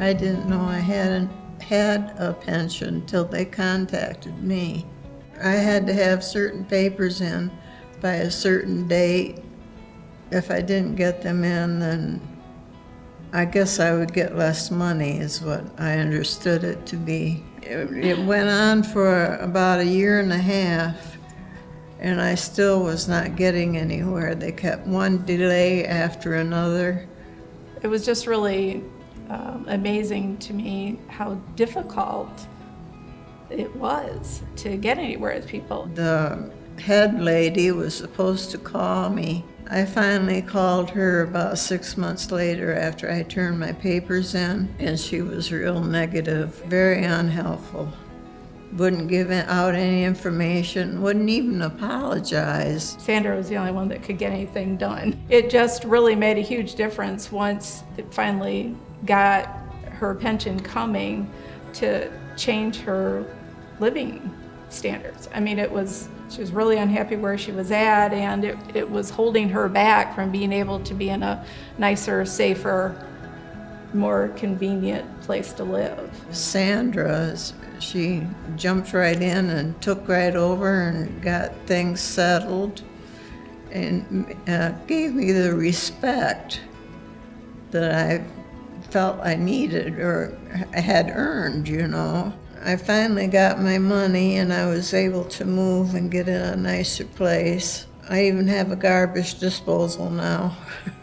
I didn't know I hadn't had a pension till they contacted me. I had to have certain papers in by a certain date. If I didn't get them in, then I guess I would get less money, is what I understood it to be. It, it went on for about a year and a half, and I still was not getting anywhere. They kept one delay after another. It was just really um, amazing to me how difficult it was to get anywhere with people. The head lady was supposed to call me. I finally called her about six months later after I turned my papers in, and she was real negative, very unhelpful. Wouldn't give out any information, wouldn't even apologize. Sandra was the only one that could get anything done. It just really made a huge difference once it finally got her pension coming to change her living standards. I mean, it was, she was really unhappy where she was at, and it, it was holding her back from being able to be in a nicer, safer, more convenient place to live. Sandra, she jumped right in and took right over and got things settled and uh, gave me the respect that I felt I needed or had earned, you know. I finally got my money and I was able to move and get in a nicer place. I even have a garbage disposal now.